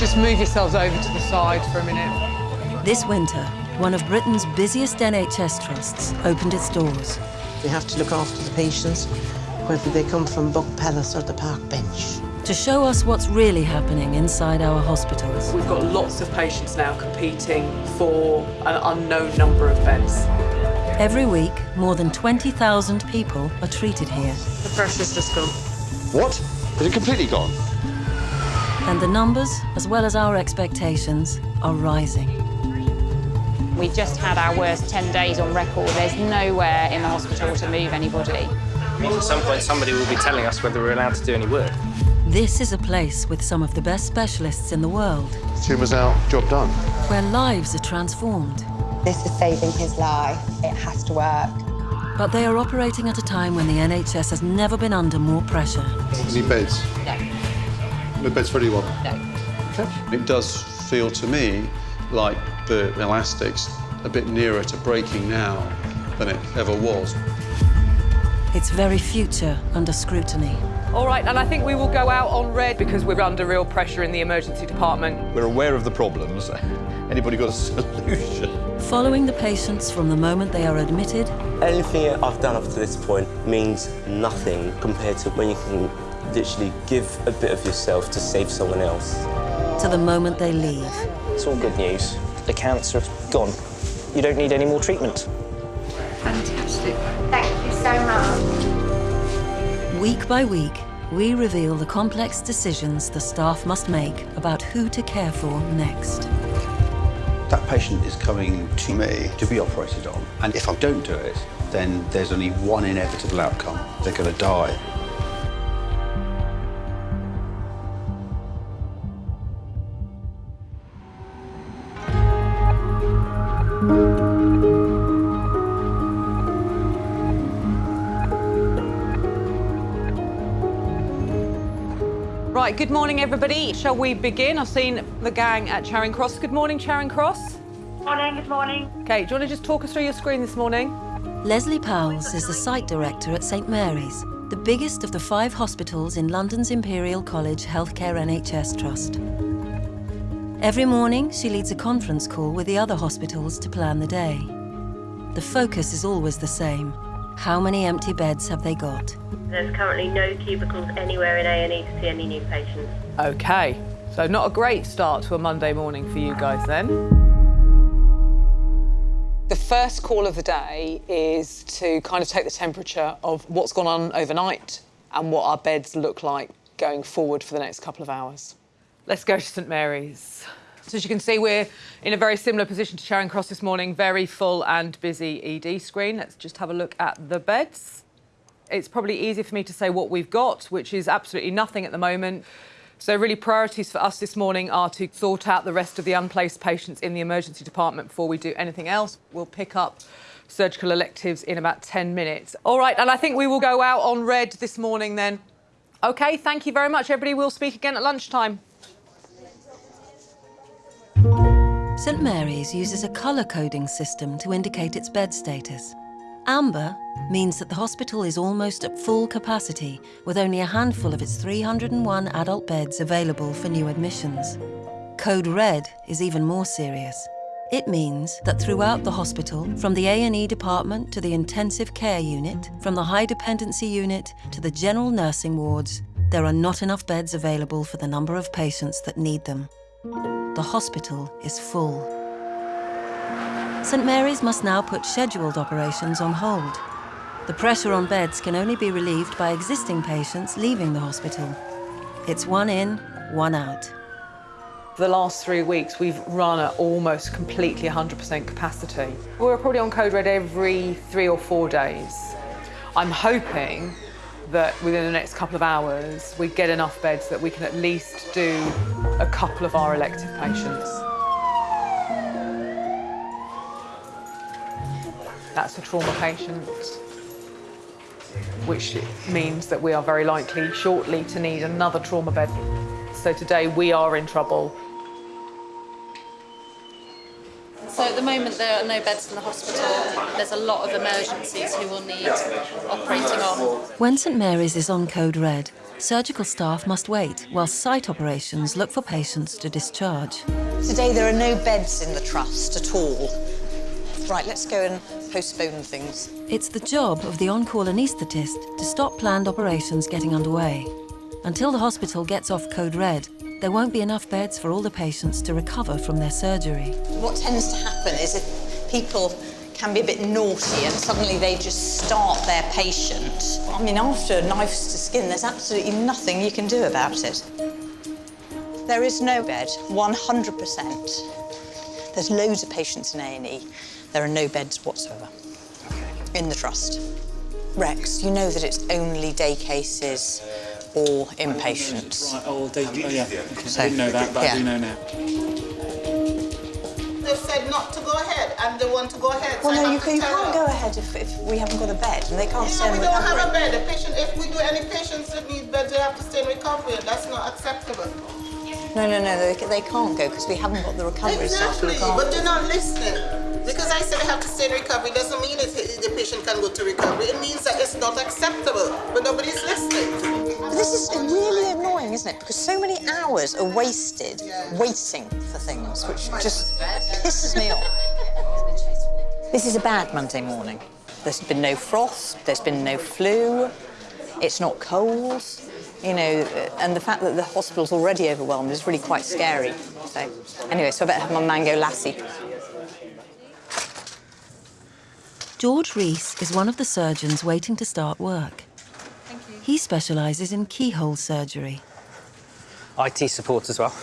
Just move yourselves over to the side for a minute. This winter, one of Britain's busiest NHS trusts opened its doors. We have to look after the patients, whether they come from Buck Palace or the Park Bench. To show us what's really happening inside our hospitals. We've got lots of patients now competing for an unknown number of beds. Every week, more than 20,000 people are treated here. The pressure's just gone. What? Is it completely gone? And the numbers, as well as our expectations, are rising. We just had our worst 10 days on record. There's nowhere in the hospital to move anybody. At some point, somebody will be telling us whether we're allowed to do any work. This is a place with some of the best specialists in the world, Tumour's out, job done. where lives are transformed. This is saving his life. It has to work. But they are operating at a time when the NHS has never been under more pressure. Any beds? No. No beds for anyone? No. It does feel to me like the elastic's a bit nearer to breaking now than it ever was. Its very future under scrutiny. All right, and I think we will go out on red because we're under real pressure in the emergency department. We're aware of the problems. Anybody got a solution? Following the patients from the moment they are admitted Anything I've done up to this point means nothing compared to when you can literally give a bit of yourself to save someone else. to the moment they leave. It's all good news. The cancer's gone. You don't need any more treatment. Fantastic. Thank you so much. Week by week, we reveal the complex decisions the staff must make about who to care for next. That patient is coming to me to be operated on, and if I don't do it, then there's only one inevitable outcome. They're going to die. Good morning, everybody. Shall we begin? I've seen the gang at Charing Cross. Good morning, Charing Cross. Morning, good morning. Okay, do you want to just talk us through your screen this morning? Leslie Powles is the site director at St Mary's, the biggest of the five hospitals in London's Imperial College Healthcare NHS Trust. Every morning, she leads a conference call with the other hospitals to plan the day. The focus is always the same. How many empty beds have they got? There's currently no cubicles anywhere in A&E to see any new patients. Okay, so not a great start to a Monday morning for you guys then. The first call of the day is to kind of take the temperature of what's gone on overnight and what our beds look like going forward for the next couple of hours. Let's go to St Mary's. So as you can see, we're in a very similar position to Charing Cross this morning, very full and busy ED screen. Let's just have a look at the beds. It's probably easy for me to say what we've got, which is absolutely nothing at the moment. So really priorities for us this morning are to sort out the rest of the unplaced patients in the emergency department before we do anything else. We'll pick up surgical electives in about 10 minutes. All right, and I think we will go out on red this morning then. OK, thank you very much, everybody. We'll speak again at lunchtime. St Mary's uses a colour coding system to indicate its bed status. Amber means that the hospital is almost at full capacity, with only a handful of its 301 adult beds available for new admissions. Code Red is even more serious. It means that throughout the hospital, from the A&E department to the intensive care unit, from the high dependency unit to the general nursing wards, there are not enough beds available for the number of patients that need them. The hospital is full. St Mary's must now put scheduled operations on hold. The pressure on beds can only be relieved by existing patients leaving the hospital. It's one in, one out. The last three weeks, we've run at almost completely 100% capacity. We're probably on code red every three or four days. I'm hoping that within the next couple of hours, we get enough beds that we can at least do a couple of our elective patients. That's a trauma patient, which means that we are very likely shortly to need another trauma bed. So today we are in trouble. So at the moment there are no beds in the hospital. There's a lot of emergencies who will need operating on. When St Mary's is on code red, surgical staff must wait while site operations look for patients to discharge. Today there are no beds in the trust at all. Right, let's go and postpone things. It's the job of the on-call anaesthetist to stop planned operations getting underway. Until the hospital gets off code red, there won't be enough beds for all the patients to recover from their surgery. What tends to happen is if people can be a bit naughty and suddenly they just start their patient. I mean, after knives to skin, there's absolutely nothing you can do about it. There is no bed, 100%. There's loads of patients in A&E. There are no beds whatsoever in the trust. Rex, you know that it's only day cases or oh, inpatients. Right, oh, they, oh yeah. So, I didn't know that, but yeah. I do know now. They've said not to go ahead, and they want to go ahead. Well, so no, you, can, you can't go ahead if, if we haven't got a bed, and they can't stay Yeah, in we don't have recovery. a bed. A patient, if we do any patients that need bed, they have to stay in recovery, and that's not acceptable. No, no, no, they, they can't go because we haven't got the recovery staff to Exactly, look after but they're not listening. Because I said they have to stay in recovery doesn't mean it, the patient can go to recovery. It means that it's not acceptable, but nobody's listening. This is really annoying, isn't it? Because so many hours are wasted waiting for things, which just pisses me off. This is a bad Monday morning. There's been no frost, there's been no flu, it's not cold, you know, and the fact that the hospital's already overwhelmed is really quite scary. So, anyway, so I better have my mango lassi. George Rees is one of the surgeons waiting to start work. He specialises in keyhole surgery. IT support as well.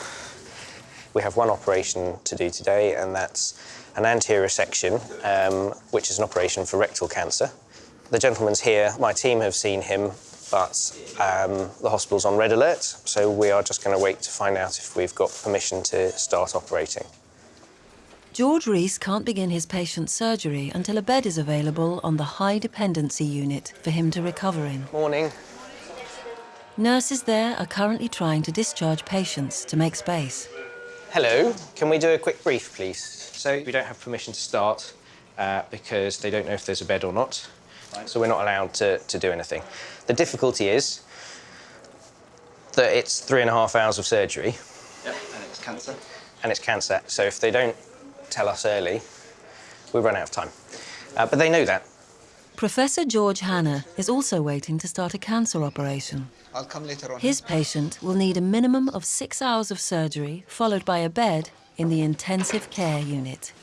We have one operation to do today, and that's an anterior resection, um, which is an operation for rectal cancer. The gentleman's here. My team have seen him, but um, the hospital's on red alert, so we are just going to wait to find out if we've got permission to start operating. George Rees can't begin his patient's surgery until a bed is available on the high dependency unit for him to recover in. Morning. Nurses there are currently trying to discharge patients to make space. Hello, can we do a quick brief, please? So we don't have permission to start uh, because they don't know if there's a bed or not. So we're not allowed to, to do anything. The difficulty is that it's three and a half hours of surgery. Yep, and it's cancer. And it's cancer. So if they don't tell us early, we run out of time. Uh, but they know that. Professor George Hanna is also waiting to start a cancer operation. I'll come later on. His patient will need a minimum of six hours of surgery, followed by a bed in the intensive care unit.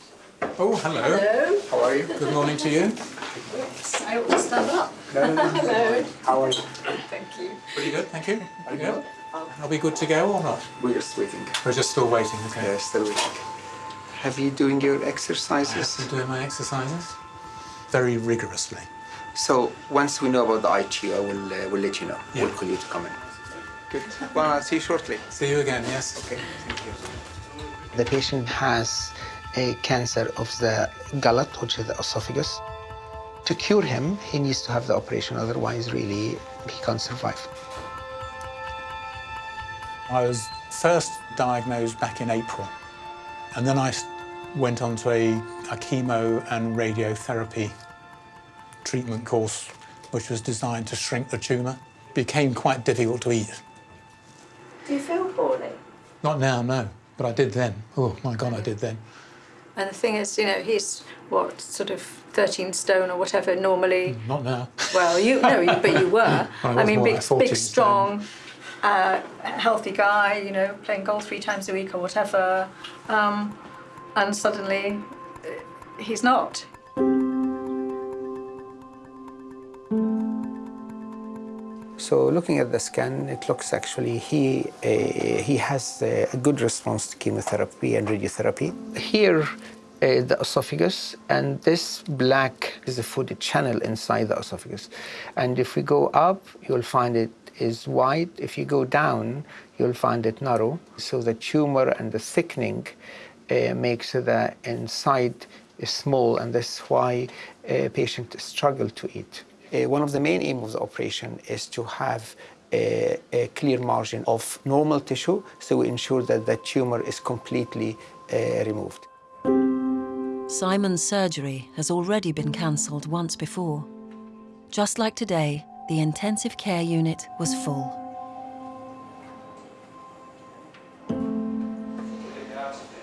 Oh, hello. Hello. How are you? Good morning to you. I ought to stand up. No, no, no. Hello. How are you? Thank you. Pretty good, thank you. Pretty good. Are we good to go or not? We're just waiting. We're just still waiting, okay. Yeah, still waiting. Have you doing your exercises? I'm doing my exercises very rigorously. So once we know about the IT, I will uh, will let you know. Yeah. We'll call you to come in. Good. Well, I'll see you shortly. See you again, yes. Okay. Thank you. The patient has a cancer of the gullet, which is the esophagus. To cure him, he needs to have the operation. Otherwise, really, he can't survive. I was first diagnosed back in April, and then I s- went on to a, a chemo and radiotherapy treatment course, which was designed to shrink the tumour. Became quite difficult to eat. Do you feel poorly? Not now, no, but I did then. Oh my God, I did then. And the thing is, you know, he's what sort of 13 stone or whatever normally. Not now. Well, you no, you, but you were. I I, mean, big, big, strong, uh, healthy guy. You know, playing golf three times a week or whatever, um, and suddenly uh, he's not. So looking at the scan, it looks actually he uh, he has a, a good response to chemotherapy and radiotherapy. Here, uh, the esophagus, and this black is the food channel inside the esophagus. And if we go up, you'll find it is wide. If you go down, you'll find it narrow. So the tumor and the thickening uh, makes the inside small, and that's why uh, patients struggle to eat. Uh, one of the main aims of the operation is to have a, a clear margin of normal tissue, so we ensure that the tumor is completely uh, removed. Simon's surgery has already been cancelled once before. Just like today, the intensive care unit was full.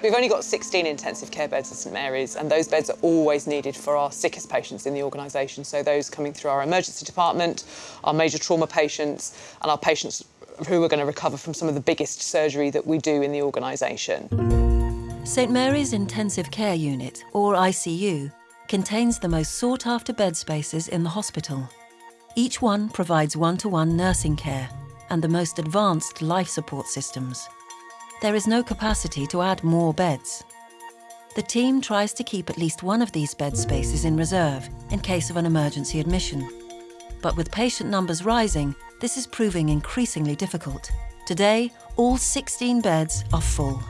We've only got 16 intensive care beds at St Mary's, and those beds are always needed for our sickest patients in the organisation. So those coming through our emergency department, our major trauma patients, and our patients who are going to recover from some of the biggest surgery that we do in the organisation. St Mary's Intensive Care Unit, or ICU, contains the most sought-after bed spaces in the hospital. Each one provides one-to-one nursing care and the most advanced life support systems. There is no capacity to add more beds. The team tries to keep at least one of these bed spaces in reserve in case of an emergency admission. But with patient numbers rising, this is proving increasingly difficult. Today, all 16 beds are full.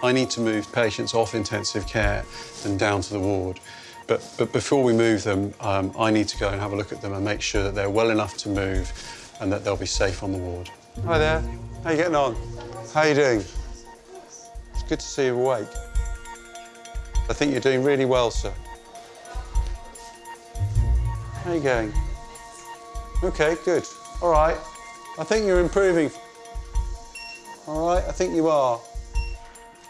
I need to move patients off intensive care and down to the ward. But, but before we move them, um, I need to go and have a look at them and make sure that they're well enough to move and that they'll be safe on the ward. Hi there. How you getting on? How you doing? It's good to see you awake. I think you're doing really well, sir. How you going? OK, good. All right. I think you're improving. All right, I think you are.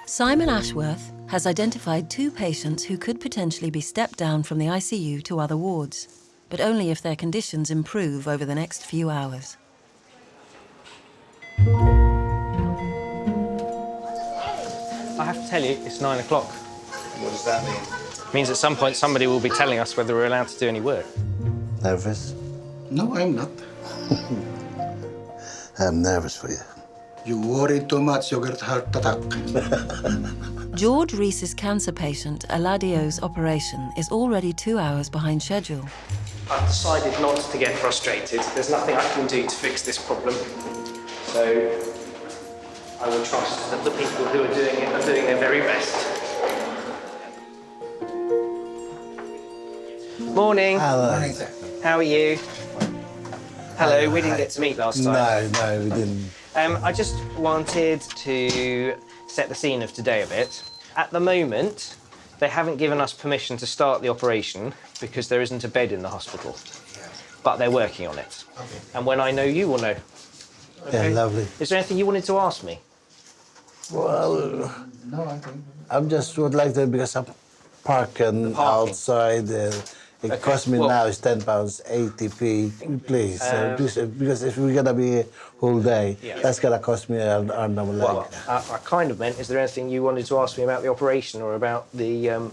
Simon Ashworth has identified two patients who could potentially be stepped down from the ICU to other wards, but only if their conditions improve over the next few hours. I have to tell you, it's nine o'clock. What does that mean? It Means at some point somebody will be telling us whether we're allowed to do any work. Nervous? No, I'm not. I'm nervous for you. You worry too much, you'll get heart attack. George Reese's cancer patient, Eladio's operation, is already two hours behind schedule. I've decided not to get frustrated. There's nothing I can do to fix this problem. So I will trust that the people who are doing it are doing their very best. Morning. Hello. Morning. How are you? Hello, we didn't get to meet last time. No, no, we didn't. Um, I just wanted to set the scene of today a bit. At the moment, they haven't given us permission to start the operation because there isn't a bed in the hospital. Yeah. But they're working on it. Okay. And when I know, you will know. Yeah, lovely. Is there anything you wanted to ask me? Well, No, I think. I am just would like to, because I'm parking outside. Uh, it Okay, cost me well- now is 10 pounds 80p. Please, uh, Um, please, uh, because if we're going to be here whole day, Yeah. that's going to cost me an arm and a leg. Well, I, I kind of meant, is there anything you wanted to ask me about the operation or about the um,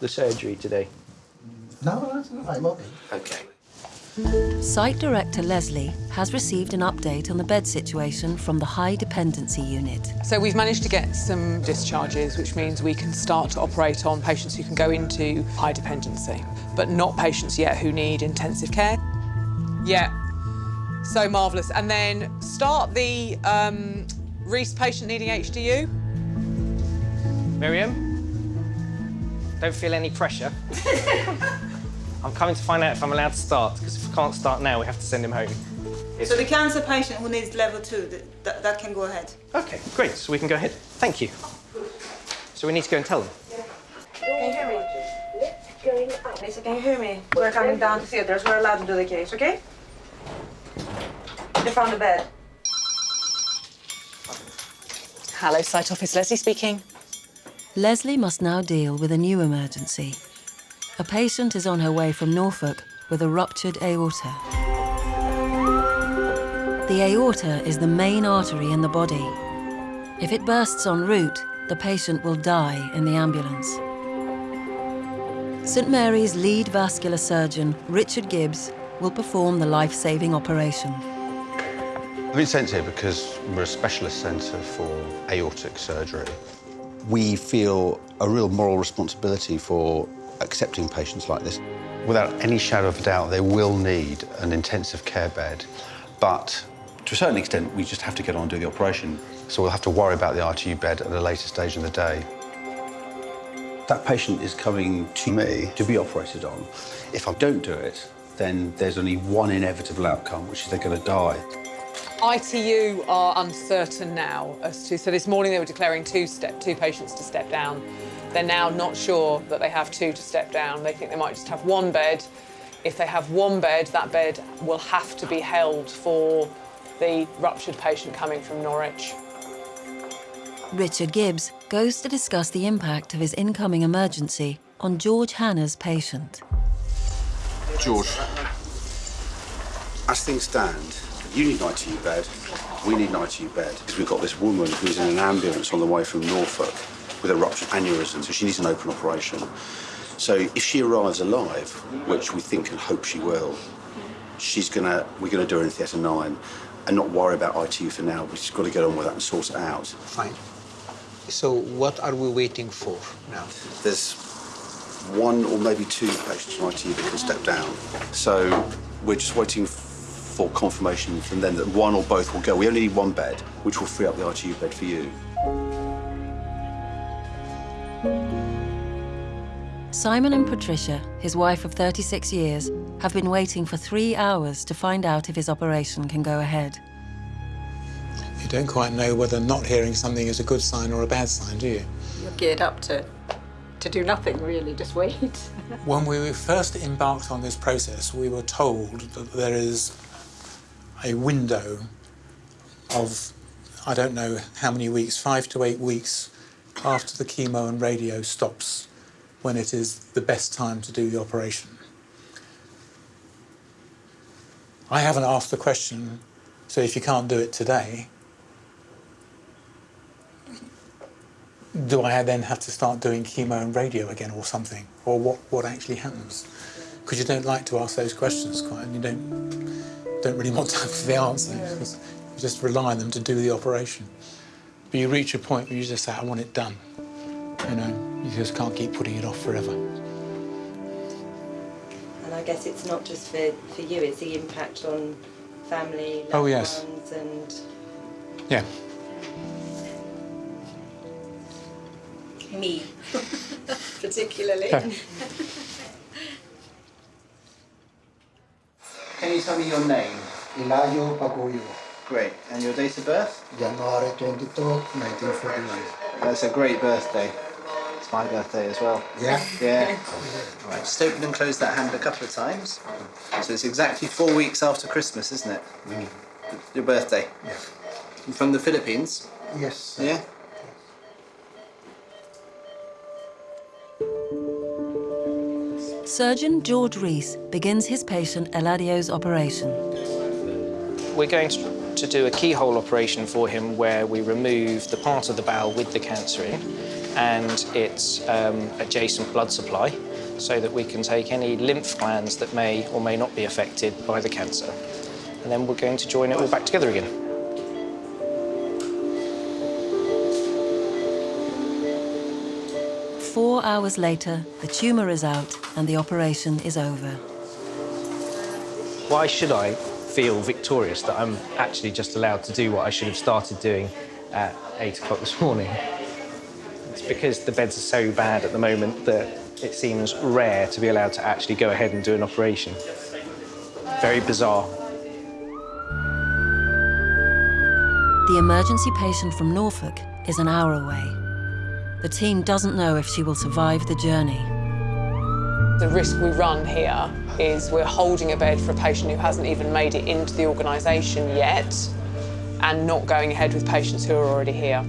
the surgery today? No, I'm okay. Okay. Site Director Leslie has received an update on the bed situation from the High Dependency Unit. So we've managed to get some discharges, which means we can start to operate on patients who can go into high dependency, but not patients yet who need intensive care. Yeah, so marvellous. And then start the um, Reese patient needing HDU. Miriam? Don't feel any pressure. I'm coming to find out if I'm allowed to start, because if I can't start now, we have to send him home. So the cancer patient who needs level two, that, that can go ahead. Okay, great, so we can go ahead. Thank you. So we need to go and tell them. Can you hear me? Lisa, can you hear me? We're coming down to theatres. We're allowed to do the case, okay? They found a bed. Hello, site office. Leslie speaking. Leslie must now deal with a new emergency. A patient is on her way from Norfolk with a ruptured aorta. The aorta is the main artery in the body. If it bursts en route, the patient will die in the ambulance. St Mary's lead vascular surgeon, Richard Gibbs, will perform the life-saving operation. I've been sent here because we're a specialist centre for aortic surgery. We feel a real moral responsibility for accepting patients like this. Without any shadow of a doubt, they will need an intensive care bed, but to a certain extent, we just have to get on and do the operation. So we'll have to worry about the ITU bed at a later stage in the day. That patient is coming to me to be operated on. If I don't do it, then there's only one inevitable outcome, which is they're going to die. ITU are uncertain now as to. So this morning they were declaring two step two patients to step down. They're now not sure that they have two to step down. They think they might just have one bed. If they have one bed, that bed will have to be held for the ruptured patient coming from Norwich. Richard Gibbs goes to discuss the impact of his incoming emergency on George Hanna's patient. George, as things stand, you need an ITU bed, we need an ITU bed, because we've got this woman who's in an ambulance on the way from Norfolk with a ruptured aneurysm, so she needs an open operation. So if she arrives alive, which we think and hope she will, she's gonna, we're gonna do her in theatre nine and not worry about ITU for now. We've just got to get on with that and sort it out. Fine. So what are we waiting for now? There's one or maybe two patients from ITU that can step down. So we're just waiting for confirmation from them that one or both will go. We only need one bed, which will free up the ITU bed for you. Simon and Patricia, his wife of 36 years, have been waiting for three hours to find out if his operation can go ahead. You don't quite know whether not hearing something is a good sign or a bad sign, do you? You're geared up to, to do nothing, really, just wait. When we first embarked on this process, we were told that there is a window of, I don't know how many weeks, five to eight weeks after the chemo and radio stops when it is the best time to do the operation. I haven't asked the question, so if you can't do it today, do I then have to start doing chemo and radio again or something? Or what, what actually happens? Because you don't like to ask those questions quite, and you don't, don't really want to have the answer. You just rely on them to do the operation. But you reach a point where you just say, I want it done. You know, you just can't keep putting it off forever. And I guess it's not just for, for you, it's the impact on family, loved Oh, yes. ones and Yeah. Me, particularly. Yeah. Can you tell me your name? Ilayo Pagoyo, Great. And your date of birth? January 22, 1949. That's a great birthday. It's my birthday as well. Yeah? Yeah. All right, just open and close that hand a couple of times. So it's exactly four weeks after Christmas, isn't it? Mm. Your birthday. Yeah. You from the Philippines? Yes. Yeah. Surgeon George Rees begins his patient Eladio's operation. We're going to, to do a keyhole operation for him where we remove the part of the bowel with the cancer in and its um, adjacent blood supply so that we can take any lymph glands that may or may not be affected by the cancer. And then we're going to join it all back together again. Four hours later, the tumour is out and the operation is over. Why should I feel victorious that I'm actually just allowed to do what I should have started doing at 8 o'clock this morning? It's because the beds are so bad at the moment that it seems rare to be allowed to actually go ahead and do an operation. Very bizarre. The emergency patient from Norfolk is an hour away. The team doesn't know if she will survive the journey. The risk we run here is we're holding a bed for a patient who hasn't even made it into the organisation yet and not going ahead with patients who are already here.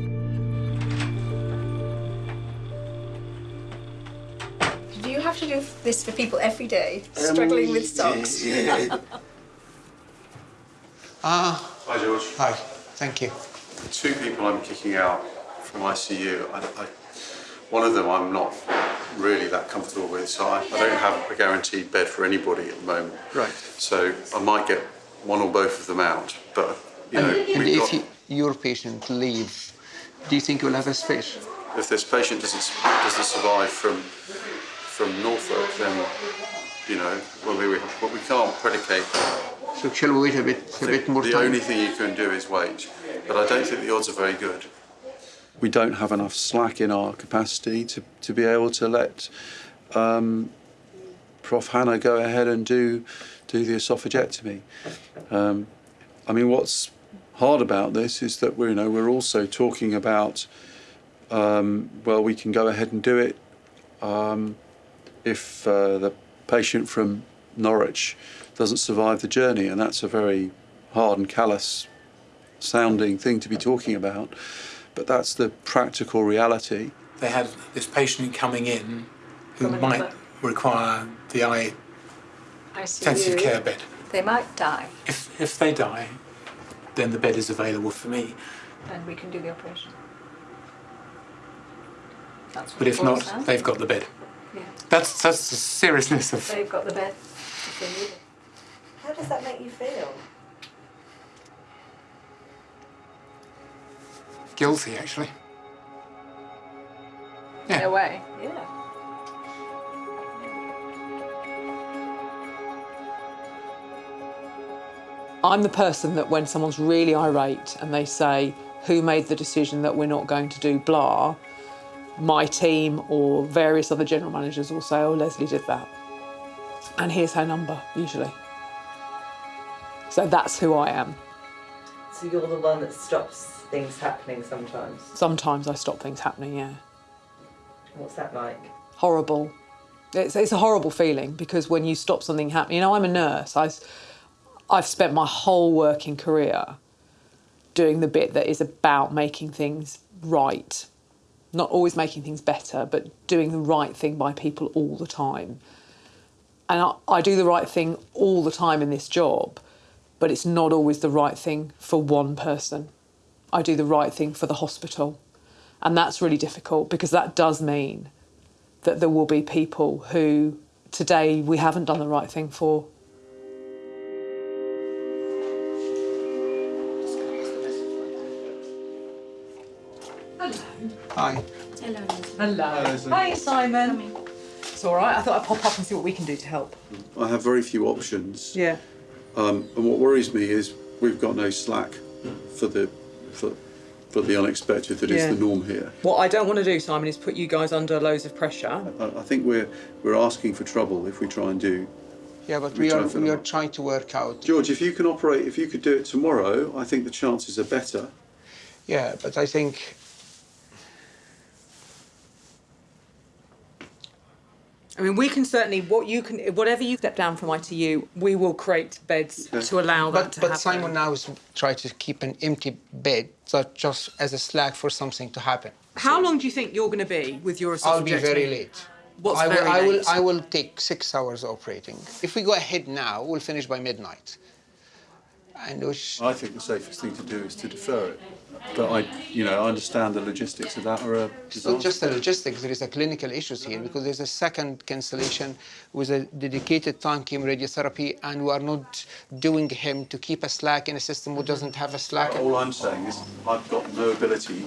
Do you have to do this for people every day, struggling with stocks? Ah. Hi, George. Hi. Thank you. Two people I'm kicking out from ICU. I, I, one of them I'm not really that comfortable with, so I, I don't have a guaranteed bed for anybody at the moment. Right. So I might get one or both of them out, but you know, and and we've if got, you, your patient leaves, do you think you'll have a space? if this patient doesn't doesn't survive from from Norfolk, then you know, well, we, but we can't predicate So shall we wait a bit, a bit more the time? only thing you can do is wait, but I don't think the odds are very good. We don't have enough slack in our capacity to, to be able to let um, Prof. Hanna go ahead and do do the esophagectomy. Um, I mean, what's hard about this is that we're you know we're also talking about um, well we can go ahead and do it um, if uh, the patient from Norwich doesn't survive the journey, and that's a very hard and callous sounding thing to be talking about. But that's the practical reality. They had this patient coming in who From might another- require the eye intensive care bed. They might die, If, if they die, then the bed is available for me. and we can do the operation. That's what But if not, down. they've got the bed. Yeah. That's that's the seriousness of. They've got the bed if they need it. How does that make you feel? Guilty, actually. In a way, yeah. I'm the person that when someone's really irate and they say, who made the decision that we're not going to do blah, my team or various other general managers will say, oh, Leslie did that. And here's her number, usually. So that's who I am. So you're the one that stops things happening sometimes. Sometimes I stop things happening, yeah. What's that like? horrible. It's, it's a horrible feeling because when you stop something happening, you know, I'm a nurse. I, I've spent my whole working career doing the bit that is about making things right. Not always making things better, but doing the right thing by people all the time. And I, I do the right thing all the time in this job, but it's not always the right thing for one person. I do the right thing for the hospital. And that's really difficult because that does mean that there will be people who today we haven't done the right thing for. Hello. Hi. Hello. Hello. Hi, Simon. It's all right. I thought I'd pop up and see what we can do to help. I have very few options. Yeah. Um, and what worries me is we've got no slack for the for, for the unexpected that is Yeah. the norm here. What I don't want to do, Simon, is put you guys under loads of pressure. I, I think we're we're asking for trouble if we try and do. Yeah, but We we are we them are trying to work out. George, if you can operate, if you could do it tomorrow, I think the chances are better. Yeah, but I think I mean, we can certainly what you can, whatever you step down from ITU, we will create beds to allow that but, to but happen. Simon now is trying to keep an empty bed, so just as a slack for something to happen. How long do you think you're going to be with your I'll be very late. What's I will, very I will. I will take six hours operating. If we go ahead now, we'll finish by midnight. And which, I think the safest thing to do is to defer it. But I, you know, I understand the logistics of that are a not just the logistics, there is a clinical issues here because there's a second cancellation with a dedicated time chemoradiotherapy and we are not doing him to keep a slack in a system who doesn't have a slack. All I'm saying is I've got no ability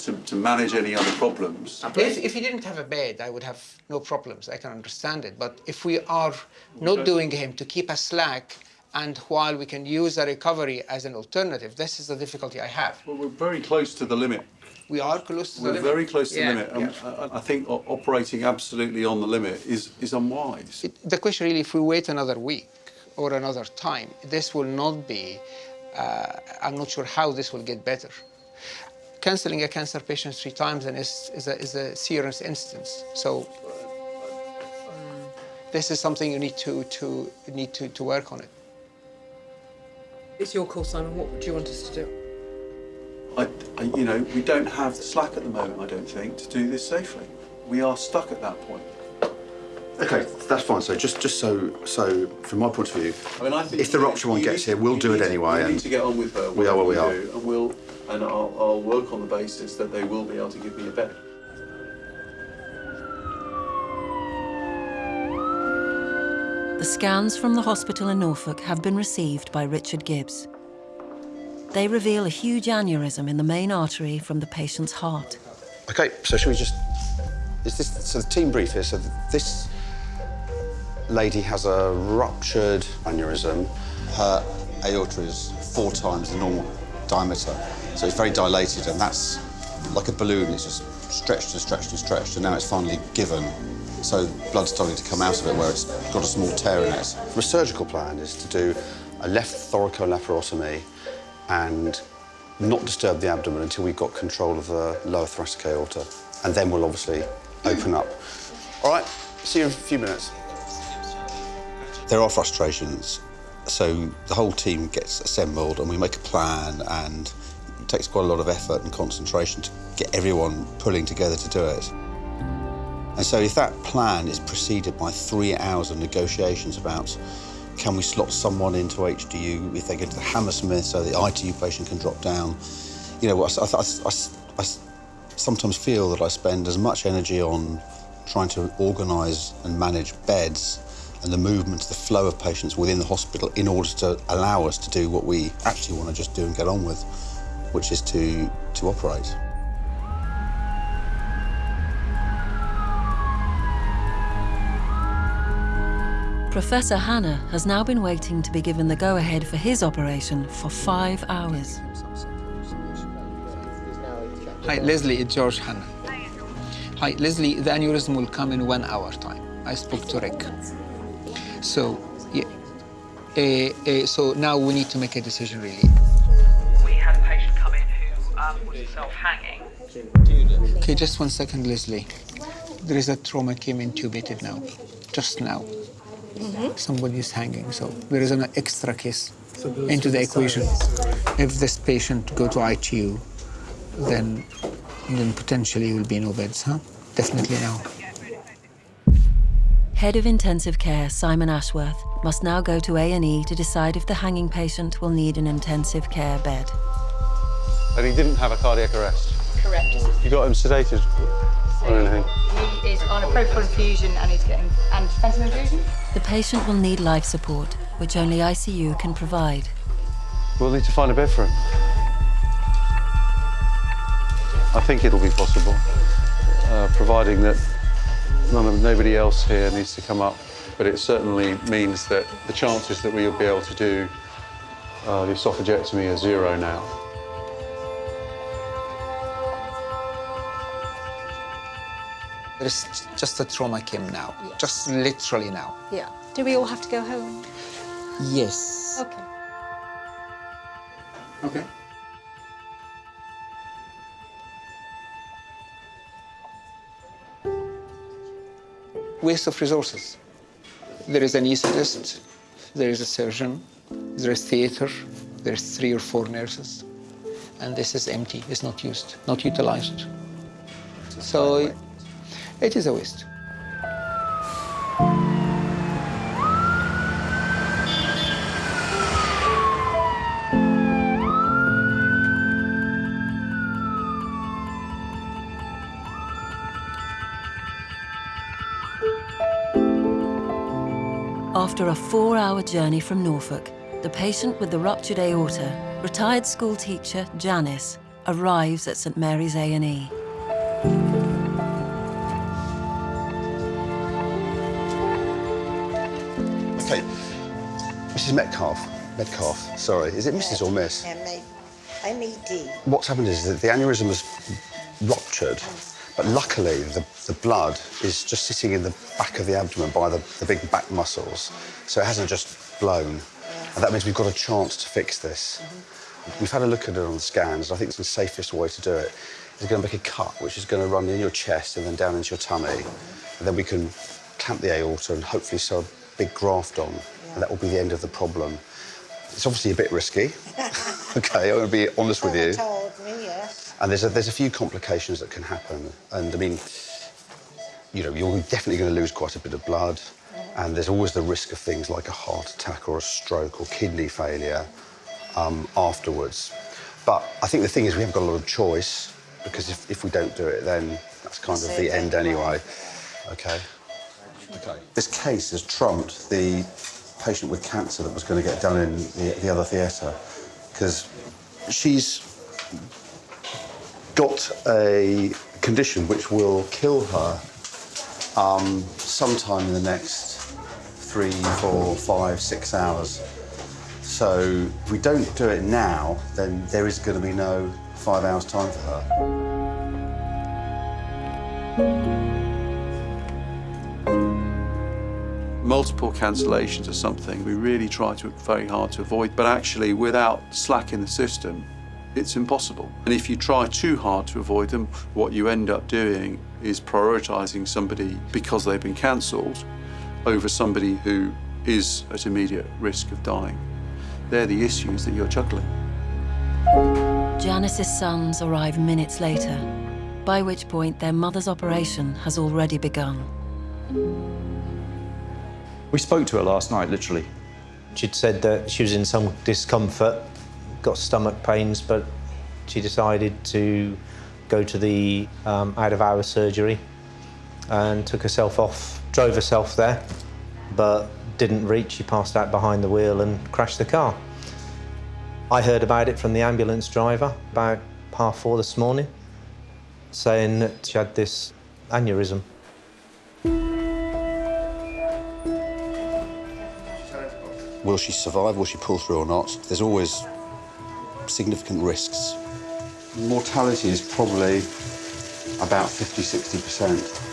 to, to manage any other problems. If, if he didn't have a bed, I would have no problems. I can understand it. But if we are not doing him to keep a slack, and while we can use a recovery as an alternative, this is the difficulty I have. Well, we're very close to the limit. We are close to the limit. We're very close to Yeah. the limit. And I, I think operating absolutely on the limit is, is unwise. The question really, if we wait another week or another time, this will not be. Uh, I'm not sure how this will get better. Cancelling a cancer patient three times and is, is, a, is a serious instance. So this is something you need to, to need to, to work on it. It's your call, Simon. What do you want us to do? I, I, you know, we don't have the slack at the moment, I don't think, to do this safely. We are stuck at that point. Okay, that's fine. So just just so so from my point of view, I mean, I think if the you- rupture one gets need- here, we'll do it anyway. You and need to get on with her. We are what we whatever are. do, And we'll, and I'll, I'll work on the basis that they will be able to give me a bed. The scans from the hospital in Norfolk have been received by Richard Gibbs. They reveal a huge aneurysm in the main artery from the patient's heart. Okay, so should we just? Is this so the team brief here? So this lady has a ruptured aneurysm. Her aorta is four times the normal diameter, so it's very dilated, and that's like a balloon. It's just stretched and stretched and stretched, and now it's finally given. So blood's starting to come out of it where it's got a small tear in it. The surgical plan is to do a left thoracolaparotomy and not disturb the abdomen until we've got control of the lower thoracic aorta. And then we'll obviously open up. All right, see you in a few minutes. There are frustrations. So the whole team gets assembled and we make a plan and it takes quite a lot of effort and concentration to get everyone pulling together to do it. And so if that plan is preceded by three hours of negotiations about can we slot someone into HDU if they get to the Hammersmith so the ITU patient can drop down, you know, I, I, I, I sometimes feel that I spend as much energy on trying to organise and manage beds and the movement, the flow of patients within the hospital in order to allow us to do what we actually want to just do and get on with, which is to, to operate. Professor Hanna has now been waiting to be given the go-ahead for his operation for five hours. Hi, Leslie, it's George Hanna. Hi, Leslie, the aneurysm will come in one hour time. I spoke to Rick. So, yeah, uh, uh, so now we need to make a decision, really. We had a patient come in who um, was self-hanging. Okay, just one second, Leslie. There is a trauma came intubated now, just now. Mm -hmm. Somebody is hanging, so there is an extra case into the equation. If this patient go to ITU, then then potentially will be no beds, huh? Definitely now. Head of Intensive Care, Simon Ashworth, must now go to A&E to decide if the hanging patient will need an intensive care bed. And he didn't have a cardiac arrest? Correct. You got him sedated or anything? He is on a propofol infusion and he's getting and fentanyl infusion. The patient will need life support, which only ICU can provide. We'll need to find a bed for him. I think it'll be possible, uh, providing that none of, nobody else here needs to come up. But it certainly means that the chances that we'll be able to do uh, the esophagectomy are zero now. There's just a trauma came now, yes. just literally now. Yeah. Do we all have to go home? Yes. Okay. Okay. Waste of resources. There is an anaesthetist, there is a surgeon, there is theater, there's three or four nurses, and this is empty, it's not used, not utilized. So it is a waste. After a four-hour journey from Norfolk, the patient with the ruptured aorta, retired school teacher Janice, arrives at St Mary's A&E. Mrs Metcalf, Metcalf, sorry, is it Mrs or Miss? I'm What's happened is that the aneurysm has ruptured, but luckily the, the blood is just sitting in the back of the abdomen by the, the big back muscles, so it hasn't just blown. And that means we've got a chance to fix this. We've had a look at it on the scans. I think it's the safest way to do it. Is going to make a cut, which is going to run in your chest and then down into your tummy. And then we can clamp the aorta and hopefully sew a big graft on. And that will be the end of the problem. It's obviously a bit risky. OK, I'm going to be honest with you. told me, yes. And there's a, there's a few complications that can happen. And I mean, you know, you're definitely going to lose quite a bit of blood. And there's always the risk of things like a heart attack or a stroke or kidney failure um, afterwards. But I think the thing is we haven't got a lot of choice because if, if we don't do it, then that's kind of the end anyway. OK? OK. This case has trumped the patient with cancer that was going to get done in the, the other theatre because she's got a condition which will kill her um, sometime in the next three, four, five, six hours. So if we don't do it now, then there is going to be no five hours time for her. Multiple cancellations are something we really try to very hard to avoid, but actually without slack in the system, it's impossible. And if you try too hard to avoid them, what you end up doing is prioritising somebody because they've been cancelled over somebody who is at immediate risk of dying. They're the issues that you're juggling. Janice's sons arrive minutes later, by which point their mother's operation has already begun. We spoke to her last night, literally. She'd said that she was in some discomfort, got stomach pains, but she decided to go to the um, out-of-hours surgery and took herself off, drove herself there, but didn't reach. She passed out behind the wheel and crashed the car. I heard about it from the ambulance driver about half four this morning, saying that she had this aneurysm. Will she survive? Will she pull through or not? There's always significant risks. Mortality is probably about 50, 60%.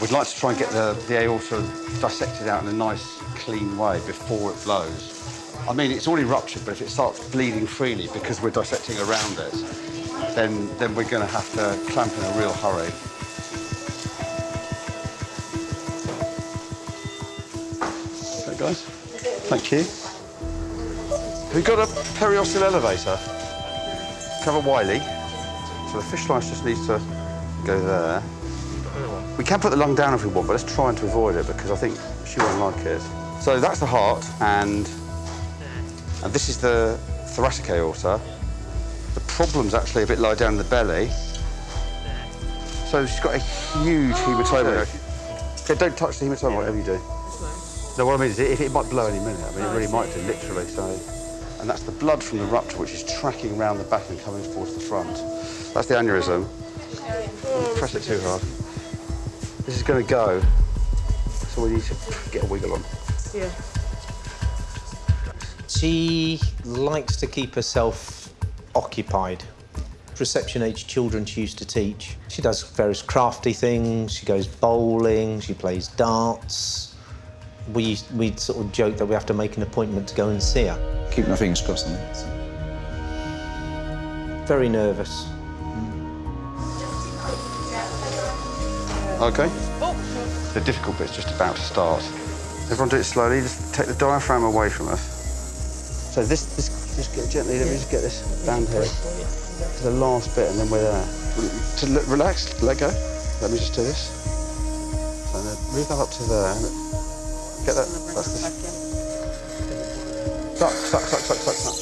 We'd like to try and get the, the aorta dissected out in a nice, clean way before it blows. I mean, it's already ruptured, but if it starts bleeding freely because we're dissecting around it, then, then we're going to have to clamp in a real hurry. Thank you. We've got a periosteal elevator. Cover Wiley. So the fish slice just needs to go there. We can put the lung down if we want, but let's try and to avoid it because I think she won't like it. So that's the heart, and, and this is the thoracic aorta. The problem's actually a bit lower down in the belly. So she's got a huge oh, hematoma. Okay, don't touch the hematoma, whatever you do. No, what I mean is it, it might blow any minute. I mean, it oh, really might do, literally. So, and that's the blood from the rupture, which is tracking around the back and coming towards the front. That's the aneurysm. Don't press it too hard. This is going to go, so we need to get a wiggle on. Yeah. She likes to keep herself occupied. Reception age children she used to teach. She does various crafty things, she goes bowling, she plays darts. We, we sort of joke that we have to make an appointment to go and see her. Keep my fingers crossed on that. Very nervous. Mm. Okay. Oh. The difficult bit's just about to start. Everyone do it slowly. Just take the diaphragm away from us. So this, this just get gently. Let me just get this band here to the last bit, and then we're there. To relax, let go. Let me just do this. So then move that up to there. And Get that. That's the. Suck, suck, suck, suck, suck, suck.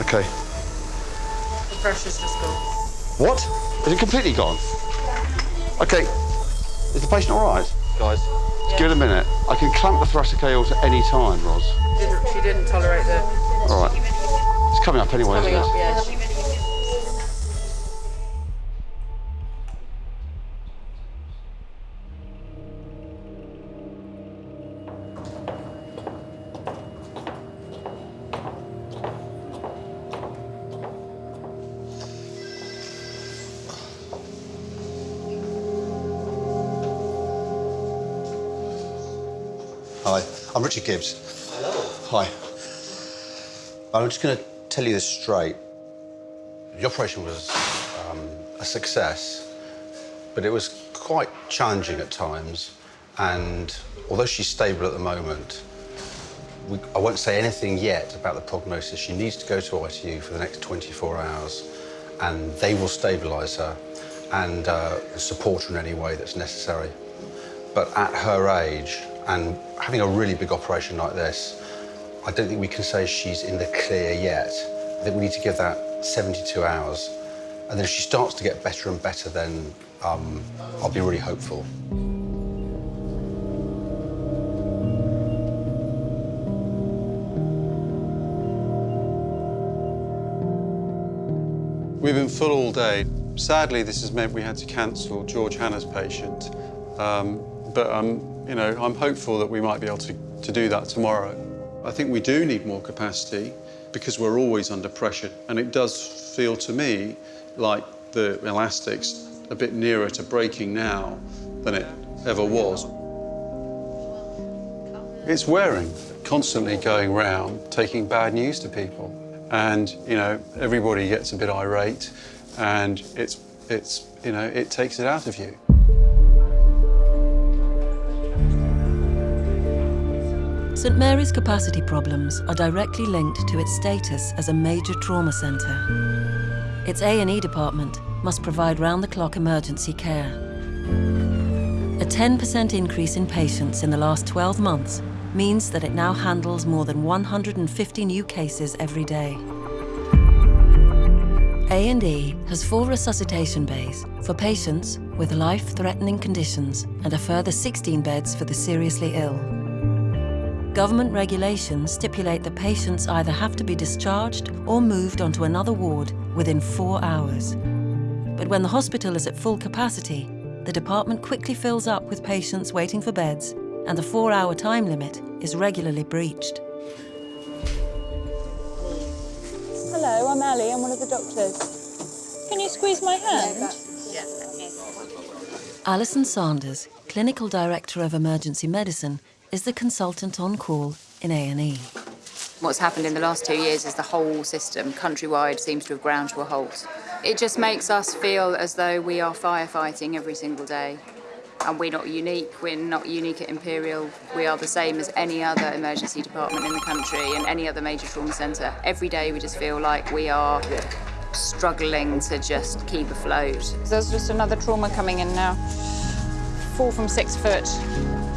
Okay. The pressure's just gone. What? Is it completely gone? Okay. Is the patient all right? Guys, just give it a minute. I can clamp the thoracic aorta any time, Ros. Didn't, she didn't tolerate the... All right. It's coming up anyway, Coming isn't up, it? yeah. Richard Gibbs. Hello. Hi. I'm just going to tell you this straight. The operation was um, a success, but it was quite challenging at times. And although she's stable at the moment, we, I won't say anything yet about the prognosis. She needs to go to ITU for the next 24 hours, and they will stabilise her and uh, support her in any way that's necessary. But at her age, and having a really big operation like this, I don't think we can say she's in the clear yet. I think we need to give that 72 hours. And then if she starts to get better and better, then um, I'll be really hopeful. We've been full all day. Sadly, this has meant we had to cancel George Hanna's patient. Um, but um, you know, I'm hopeful that we might be able to, to do that tomorrow. I think we do need more capacity because we're always under pressure. And it does feel to me like the elastic's a bit nearer to breaking now than it ever was. It's wearing, constantly going round, taking bad news to people. And, you know, everybody gets a bit irate and it's, it's, you know, it takes it out of you. St Mary's capacity problems are directly linked to its status as a major trauma centre. Its A&E department must provide round-the-clock emergency care. A 10% increase in patients in the last 12 months means that it now handles more than 150 new cases every day. A&E has four resuscitation bays for patients with life-threatening conditions and a further 16 beds for the seriously ill. Government regulations stipulate that patients either have to be discharged or moved onto another ward within four hours. But when the hospital is at full capacity, the department quickly fills up with patients waiting for beds and the four-hour time limit is regularly breached. Hello, I'm Ali. I'm one of the doctors. Can you squeeze my hand? Yes. Alison Sanders, Clinical Director of Emergency Medicine, is the consultant on call in A&E. What's happened in the last two years is the whole system, countrywide, seems to have ground to a halt. It just makes us feel as though we are firefighting every single day. And we're not unique. We're not unique at Imperial. We are the same as any other emergency department in the country and any other major trauma centre. Every day we just feel like we are struggling to just keep afloat. There's just another trauma coming in now. Four from six foot,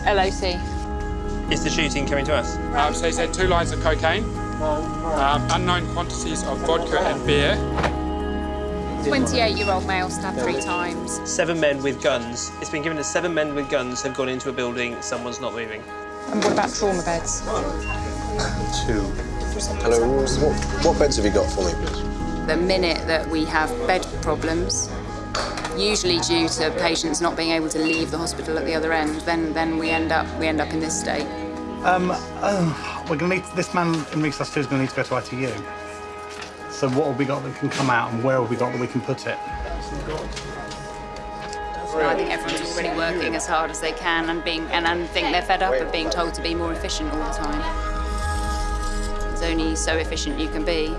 LOC. Is the shooting coming to us? Um, so he said two lines of cocaine, um, unknown quantities of vodka and beer. 28-year-old male stabbed three times. Seven men with guns. It's been given that seven men with guns have gone into a building, someone's not moving. And what about trauma beds? Two. Hello, what, what beds have you got for me, please? The minute that we have bed problems, usually due to patients not being able to leave the hospital at the other end, then, then we, end up, we end up in this state. Um, uh, we're going to need this man in resus two is going to need to go to ITU. So what have we got that can come out, and where have we got that we can put it? I think everyone's already working as hard as they can and being and, and think they're fed up of being told to be more efficient all the time. It's only so efficient you can be.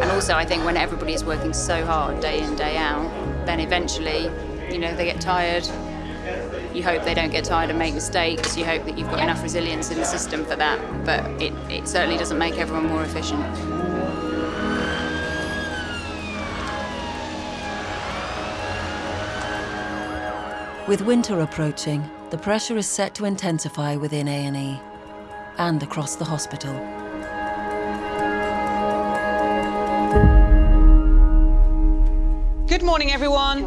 And also I think when everybody is working so hard day in, day out, then eventually, you know, they get tired. You hope they don't get tired and make mistakes. You hope that you've got enough resilience in the system for that. But it, it certainly doesn't make everyone more efficient. With winter approaching, the pressure is set to intensify within A&E and across the hospital. Morning, everyone.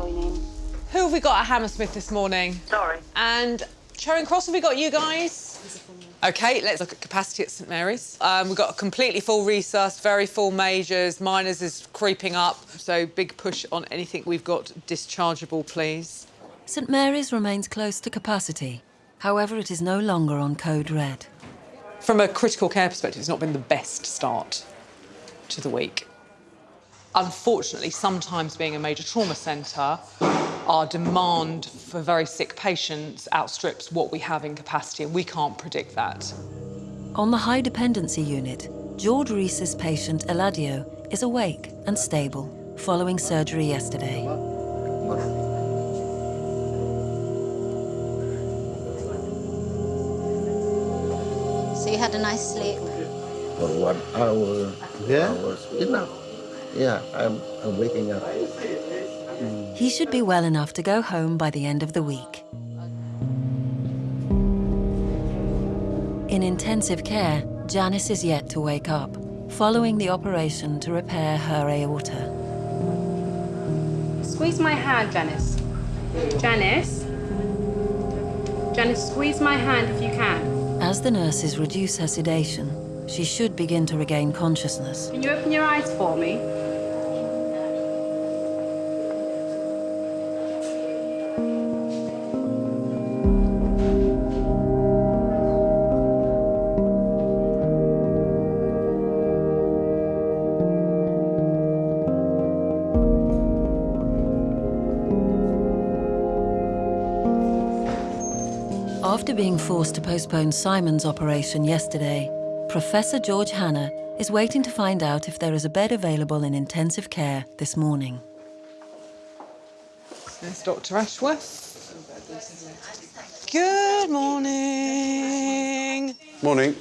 Who have we got at Hammersmith this morning? Sorry. And Charing Cross, have we got you guys? OK, let's look at capacity at St Mary's. Um, we've got a completely full resus, very full majors. Minors is creeping up, so big push on anything we've got dischargeable, please. St Mary's remains close to capacity. However, it is no longer on code red. From a critical care perspective, it's not been the best start to the week. Unfortunately, sometimes being a major trauma centre, our demand for very sick patients outstrips what we have in capacity, and we can't predict that. On the high dependency unit, George Reese's patient Eladio is awake and stable following surgery yesterday. So you had a nice sleep? For one hour, two Yeah? hours, enough. Yeah, I'm, I'm waking up. He should be well enough to go home by the end of the week. In intensive care, Janice is yet to wake up, following the operation to repair her aorta. Squeeze my hand, Janice. Janice? Janice, squeeze my hand if you can. As the nurses reduce her sedation, she should begin to regain consciousness. Can you open your eyes for me? After being forced to postpone Simon's operation yesterday, Professor George Hanna is waiting to find out if there is a bed available in intensive care this morning. There's Dr Ashworth. Good morning. Morning.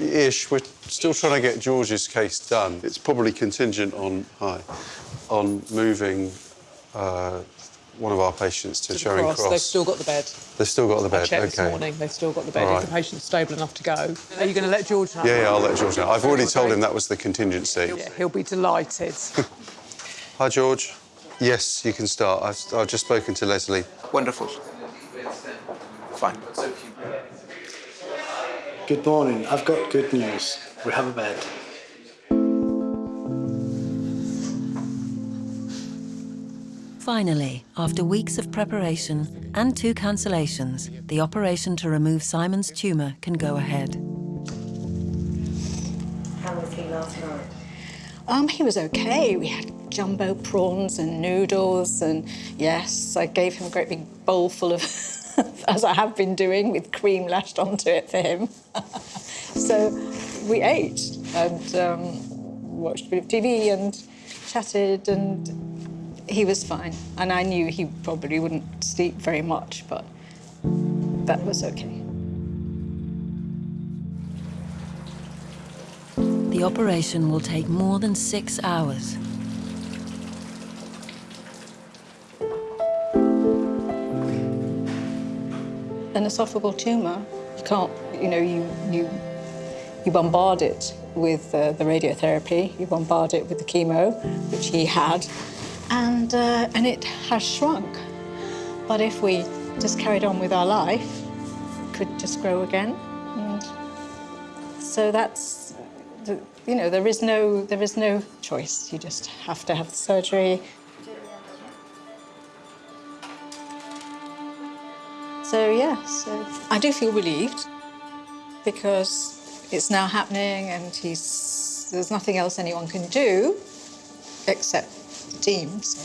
Ish, we're still trying to get George's case done. It's probably contingent on, hi, on moving uh, one of our patients to, To Charing cross. Cross. They've still got the bed. They've still got the I bed, checked okay. this morning. They've still got the bed. All If the right. patient's stable enough to go. Are you going to let George know? Yeah, yeah, I'll let George know. I've already told him that was the contingency. Yeah, he'll be delighted. Hi, George. Yes, you can start. I've, I've just spoken to Leslie. Wonderful. Fine. Good morning. I've got good news. We have a bed. Finally, after weeks of preparation and two cancellations, the operation to remove Simon's tumour can go ahead. How was he last night? Um, he was okay. We had jumbo prawns and noodles, and yes, I gave him a great big bowl full of, as I have been doing, with cream lashed onto it for him. so we ate and um, watched a bit of TV and chatted, and he was fine. And I knew he probably wouldn't sleep very much, but that was okay. The operation will take more than six hours. An esophageal tumour, you can't, you know, you, you, you bombard it with uh, the radiotherapy, you bombard it with the chemo, which he had, and, uh, and it has shrunk. But if we just carried on with our life, it could just grow again. And so that's, you know, there is, no, there is no choice. You just have to have the surgery. So yeah, so I do feel relieved because it's now happening and he's there's nothing else anyone can do except teams.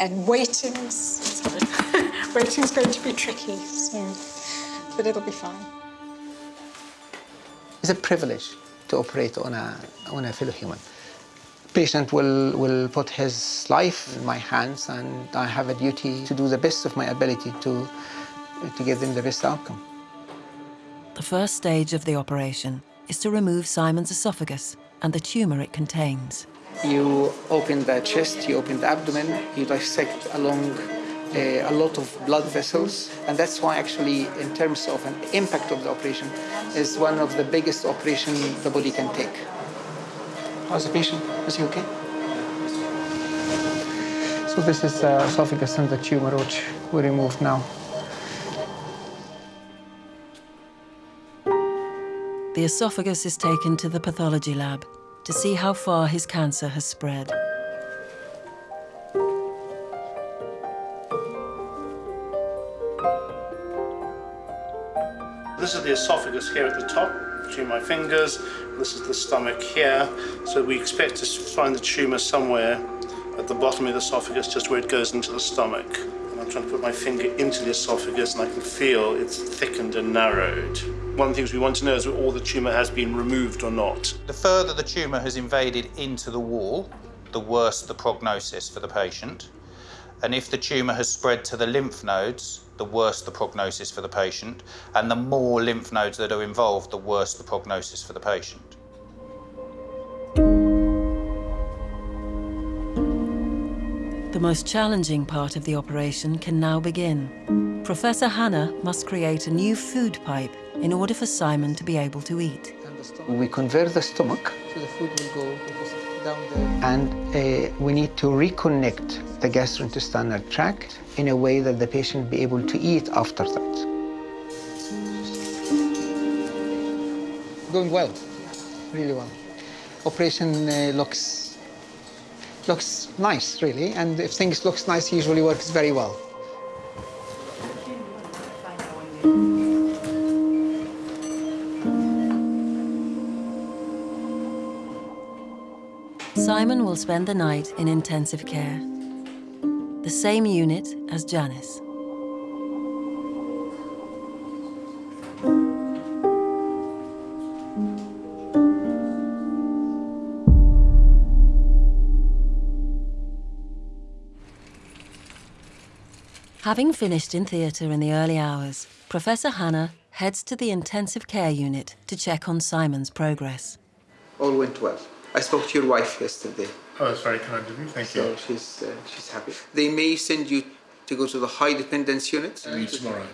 And waiting's sorry, waiting's going to be tricky, so but it'll be fine. It's a privilege to operate on a, on a fellow human. Patient will, will put his life in my hands and I have a duty to do the best of my ability to, to give them the best outcome. The first stage of the operation is to remove Simon's esophagus and the tumour it contains. You open the chest, you open the abdomen, you dissect along uh, a lot of blood vessels, and that's why actually, in terms of an impact of the operation, is one of the biggest operations the body can take. How's the patient? Is he okay? So this is the esophagus and the tumor which we removed now. The esophagus is taken to the pathology lab to see how far his cancer has spread. This is the esophagus here at the top, between my fingers. This is the stomach here. So we expect to find the tumour somewhere at the bottom of the esophagus, just where it goes into the stomach. And I'm trying to put my finger into the esophagus and I can feel it's thickened and narrowed. One of the things we want to know is whether all the tumour has been removed or not. The further the tumour has invaded into the wall, the worse the prognosis for the patient. And if the tumour has spread to the lymph nodes, the worse the prognosis for the patient. And the more lymph nodes that are involved, the worse the prognosis for the patient. The most challenging part of the operation can now begin. Professor Hanna must create a new food pipe in order for Simon to be able to eat. We convert the stomach, So the food will go down there. and uh, we need to reconnect the gastrointestinal tract in a way that the patient be able to eat after that. Going well, really well. Operation uh, looks looks nice, really, and if things looks nice, usually works very well. Simon will spend the night in intensive care, the same unit as Janice. Having finished in theatre in the early hours, Professor Hanna heads to the intensive care unit to check on Simon's progress. All went well. I spoke to your wife yesterday. Oh, that's very kind of you. Thank so you. she's uh, she's happy. They may send you to go to the high dependence unit. You tomorrow.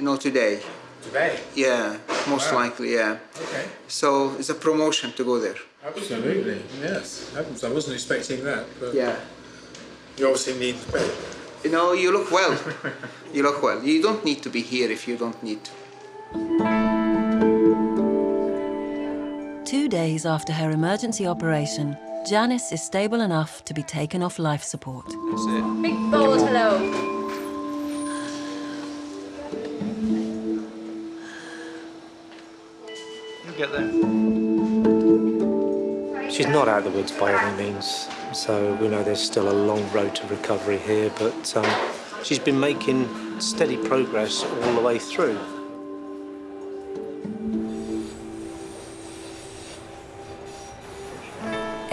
No, today. Today? Yeah, most Wow. likely, yeah. Okay. So it's a promotion to go there. Absolutely. Yes. Heavens, I wasn't expecting that. But Yeah. You obviously need the bed. You know, you look well. you look well. You don't need to be here if you don't need to. Two days after her emergency operation, Janice is stable enough to be taken off life support. That's it. Big balls, hello. You'll get there. She's not out of the woods by any means, so we know there's still a long road to recovery here, but um, she's been making steady progress all the way through.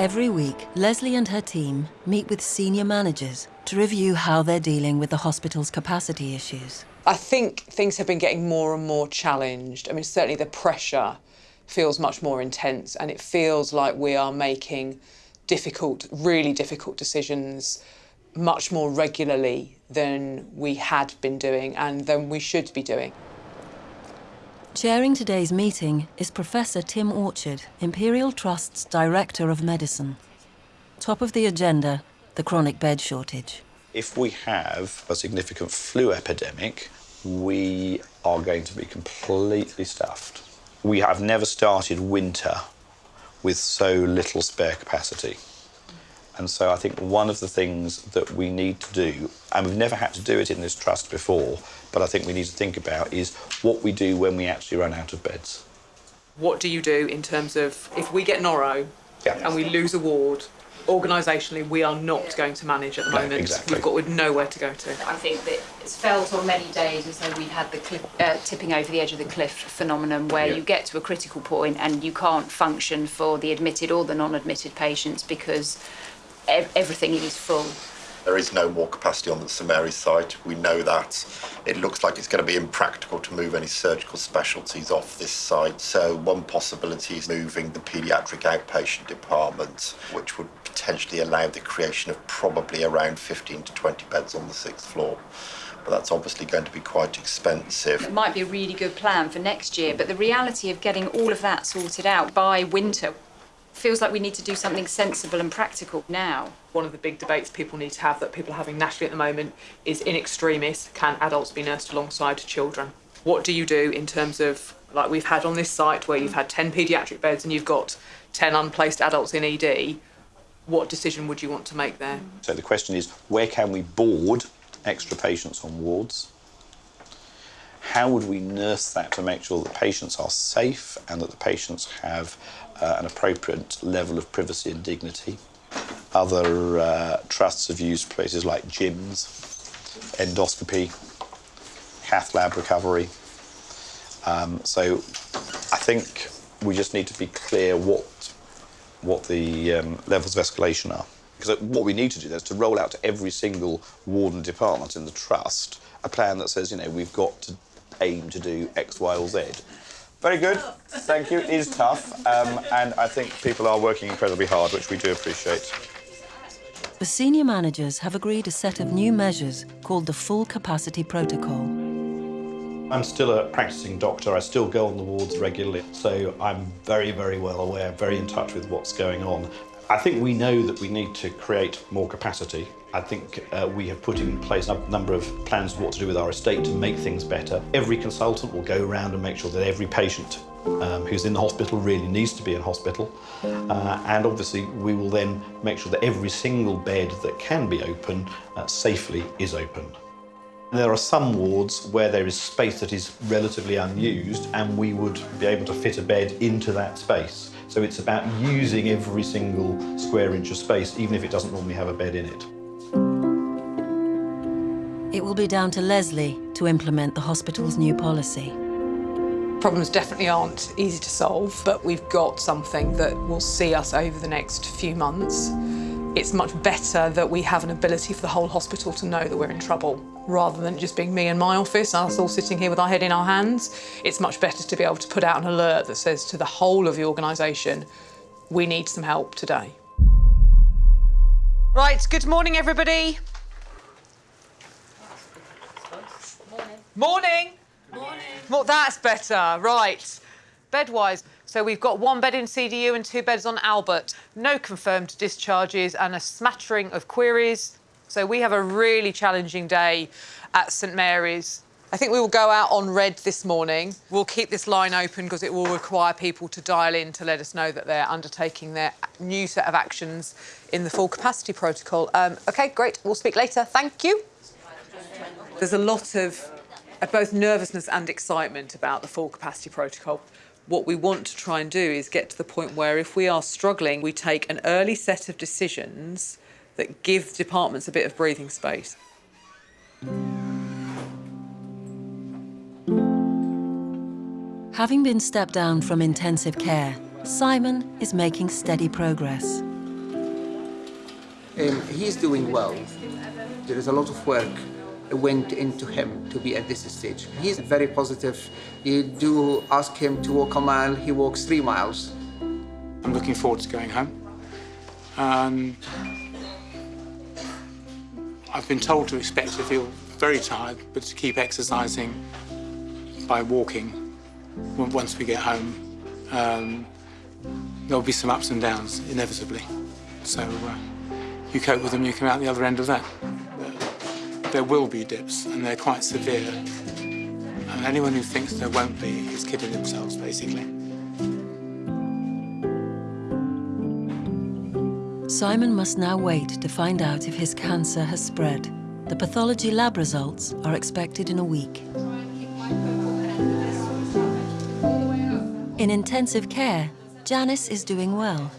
Every week, Leslie and her team meet with senior managers to review how they're dealing with the hospital's capacity issues. I think things have been getting more and more challenged. I mean, certainly the pressure feels much more intense, and it feels like we are making difficult, really difficult decisions much more regularly than we had been doing and than we should be doing. Chairing today's meeting is Professor Tim Orchard, Imperial Trust's Director of Medicine. Top of the agenda, the chronic bed shortage. If we have a significant flu epidemic, we are going to be completely stuffed. We have never started winter with so little spare capacity. And so I think one of the things that we need to do, and we've never had to do it in this trust before, but I think we need to think about is what we do when we actually run out of beds. What do you do in terms of if we get Noro and we lose a ward? Organisationally, we are not going to manage at the No, moment. exactly. We've got nowhere to go to. I think that it's felt on many days as though we've had the cliff, uh, tipping over the edge of the cliff phenomenon where Yeah. you get to a critical point and you can't function for the admitted or the non-admitted patients because ev- everything is full. There is no more capacity on the St Mary's site. We know that. It looks like it's going to be impractical to move any surgical specialties off this site. So one possibility is moving the paediatric outpatient department, which would potentially allow the creation of probably around 15 to 20 beds on the sixth floor. But that's obviously going to be quite expensive. It might be a really good plan for next year, but the reality of getting all of that sorted out by winter feels like we need to do something sensible and practical now. One of the big debates people need to have that people are having nationally at the moment is in extremis, can adults be nursed alongside children? What do you do in terms of, like we've had on this site where you've had 10 paediatric beds and you've got 10 unplaced adults in ED? What decision would you want to make there? So the question is, where can we board extra patients on wards? How would we nurse that to make sure that patients are safe and that the patients have an appropriate level of privacy and dignity? Other uh, trusts have used places like gyms, endoscopy, cath lab recovery. Um, so I think we just need to be clear what what the um, levels of escalation are. Because what we need to do is to roll out to every single ward and department in the trust a plan that says, you know, we've got to aim to do X, Y, or Z. Very good. Thank you. It is tough, um, and I think people are working incredibly hard, which we do appreciate. The senior managers have agreed a set of new measures called the Full Capacity Protocol. I'm still a practicing doctor. I still go on the wards regularly, so I'm very, very well aware, very in touch with what's going on. I think we know that we need to create more capacity. I think uh, we have put in place a number of plans of what to do with our estate to make things better. Every consultant will go around and make sure that every patient um, who's in the hospital really needs to be in hospital. Uh, and obviously, we will then make sure that every single bed that can be open uh, safely is open. There are some wards where there is space that is relatively unused, and we would be able to fit a bed into that space. So it's about using every single square inch of space, even if it doesn't normally have a bed in it. It will be down to Leslie to implement the hospital's new policy. Problems definitely aren't easy to solve, but we've got something that will see us over the next few months it's much better that we have an ability for the whole hospital to know that we're in trouble rather than just being me in my office, us all sitting here with our head in our hands. It's much better to be able to put out an alert that says to the whole of the organisation, we need some help today. Right, good morning, everybody. Morning. Morning. Well, that's better. Right. Bedwise. So we've got one bed in CDU and two beds on Albert. No confirmed discharges and a smattering of queries. So we have a really challenging day at St Mary's. I think we will go out on red this morning. We'll keep this line open because it will require people to dial in to let us know that they're undertaking their new set of actions in the full capacity protocol. Um, OK, great. We'll speak later. Thank you. There's a lot of both nervousness and excitement about the full capacity protocol. What we want to try and do is get to the point where if we are struggling, we take an early set of decisions that give departments a bit of breathing space. Having been stepped down from intensive care, Simon is making steady progress. Um, he's doing well. There is a lot of work went into him to be at this stage. He's very positive. You do ask him to walk a mile, he walks three miles. I'm looking forward to going home. I've been told to expect to feel very tired, but to keep exercising by walking once we get home. Um, there'll be some ups and downs, inevitably. So uh, you cope with them, you come out the other end of that. There will be dips, and they're quite severe. And anyone who thinks there won't be is kidding themselves, basically. Simon must now wait to find out if his cancer has spread. The pathology lab results are expected in a week. In intensive care, Janice is doing well.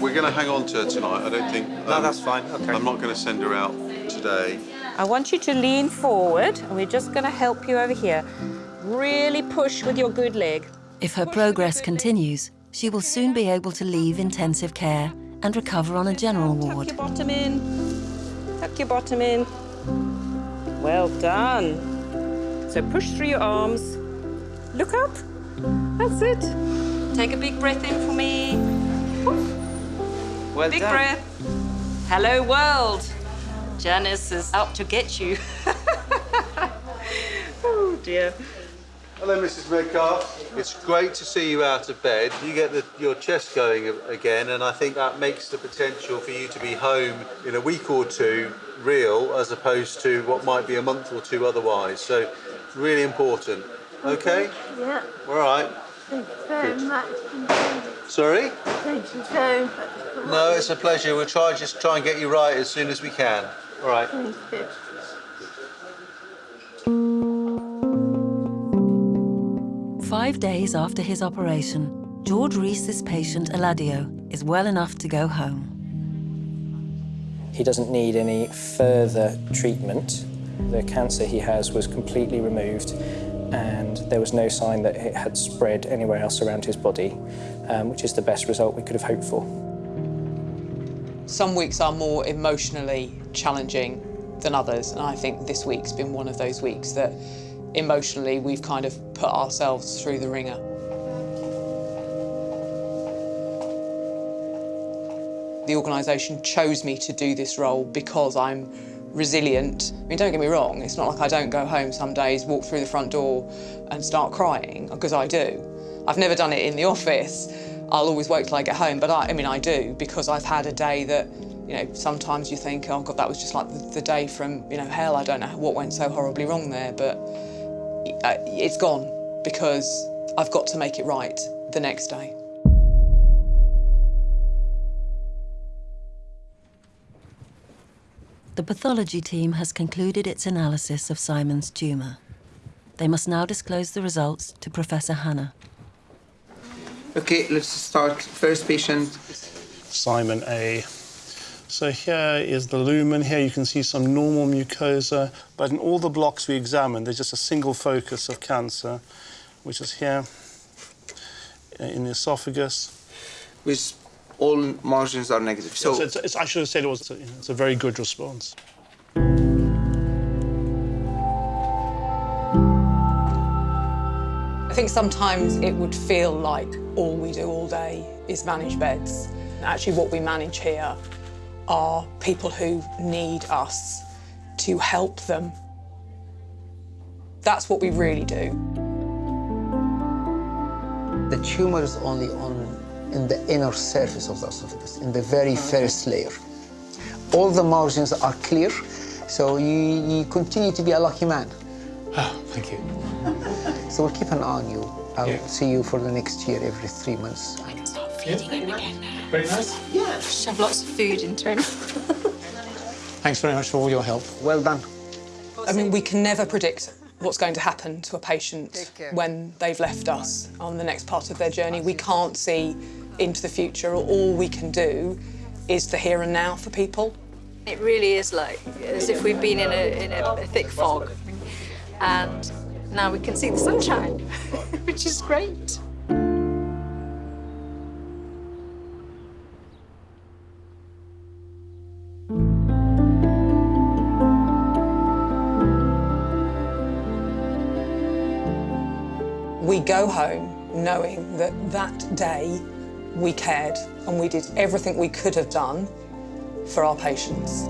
We're going to hang on to her tonight. I don't think. No, um, that's fine. Okay. I'm not going to send her out today. I want you to lean forward, and we're just going to help you over here. Really push with your good leg. If her progress continues, she will soon be able to leave intensive care and recover on a general ward. Tuck your bottom in. Tuck your bottom in. Well done. So push through your arms. Look up. That's it. Take a big breath in for me. Well big done. breath. Hello, world. Janice is out to get you. oh, dear. Hello, Mrs. Metcalf. It's great to see you out of bed. You get the, your chest going again, and I think that makes the potential for you to be home in a week or two real, as opposed to what might be a month or two otherwise. So, really important. Mm-hmm. Okay? Yeah. All right. Thank you very Good. much. Sorry? Thank you so much. No, it's a pleasure. We'll try just try and get you right as soon as we can. All right. Thank you. Five days after his operation, George Reese's patient Eladio is well enough to go home. He doesn't need any further treatment. The cancer he has was completely removed and there was no sign that it had spread anywhere else around his body, um, which is the best result we could have hoped for. Some weeks are more emotionally challenging than others, and I think this week's been one of those weeks that emotionally we've kind of put ourselves through the ringer. The organisation chose me to do this role because I'm resilient. I mean, don't get me wrong, it's not like I don't go home some days, walk through the front door and start crying, because I do. I've never done it in the office. I'll always wait till I get home, but I, I mean, I do, because I've had a day that, you know, sometimes you think, oh God, that was just like the, the day from, you know, hell, I don't know what went so horribly wrong there, but uh, it's gone because I've got to make it right the next day. The pathology team has concluded its analysis of Simon's tumour. They must now disclose the results to Professor Hanna. Okay, let's start. First patient. Simon A. So here is the lumen. Here you can see some normal mucosa, but in all the blocks we examined, there's just a single focus of cancer, which is here uh, in the esophagus. with all margins are negative. So So it's, it's, I should have said it was. You know, it's a very good response. I think sometimes it would feel like all we do all day is manage beds. Actually, what we manage here are people who need us to help them. That's what we really do. The tumor is only on in the inner surface of the esophagus, in the very first layer. All the margins are clear, so you, you continue to be a lucky man. Oh, thank you. So we'll keep an eye on you. I'll Yeah. see you for the next year every three months. I can start feeding him again now. Very nice. Yeah. Shove lots of food into him. Thanks very much for all your help. Well done. I mean, we can never predict what's going to happen to a patient when they've left us on the next part of their journey. We can't see into the future. All we can do is the here and now for people. It really is like as if we've been in a, in a, a thick fog and now we can see the sunshine, which is great. Go home knowing that that day we cared and we did everything we could have done for our patients.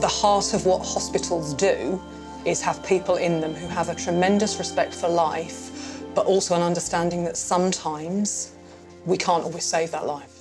The heart of what hospitals do is have people in them who have a tremendous respect for life, but also an understanding that sometimes we can't always save that life.